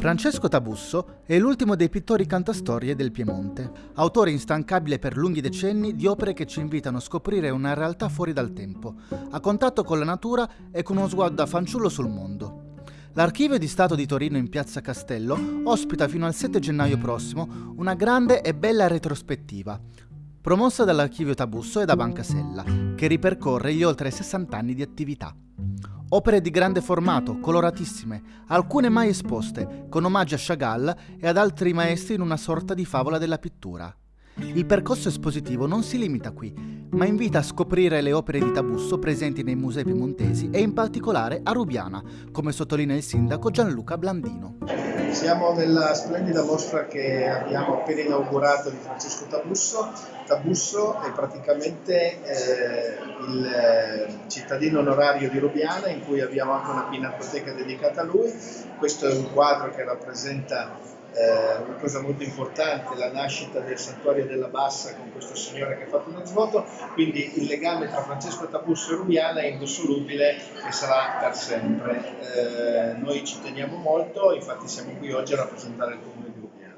Francesco Tabusso è l'ultimo dei pittori cantastorie del Piemonte, autore instancabile per lunghi decenni di opere che ci invitano a scoprire una realtà fuori dal tempo, a contatto con la natura e con uno sguardo da fanciullo sul mondo. L'Archivio di Stato di Torino in Piazza Castello ospita fino al 7 gennaio prossimo una grande e bella retrospettiva, promossa dall'Archivio Tabusso e da Banca Sella, che ripercorre gli oltre 60 anni di attività. Opere di grande formato, coloratissime, alcune mai esposte, con omaggi a Chagall e ad altri maestri in una sorta di favola della pittura. Il percorso espositivo non si limita qui, ma invita a scoprire le opere di Tabusso presenti nei musei piemontesi e in particolare a Rubiana, come sottolinea il sindaco Gianluca Blandino. Siamo nella splendida mostra che abbiamo appena inaugurato di Francesco Tabusso. Tabusso è praticamente eh, il eh, cittadino onorario di Rubiana in cui abbiamo anche una pinacoteca dedicata a lui. Questo è un quadro che rappresenta eh, una cosa molto importante, la nascita del santuario della Bassa con questo signore che ha fatto uno svuoto, quindi il legame tra Francesco Tabusso e Rubiana è indissolubile e sarà per sempre. Eh, noi ci teniamo molto, infatti siamo qui oggi a rappresentare il comune di Rubiana.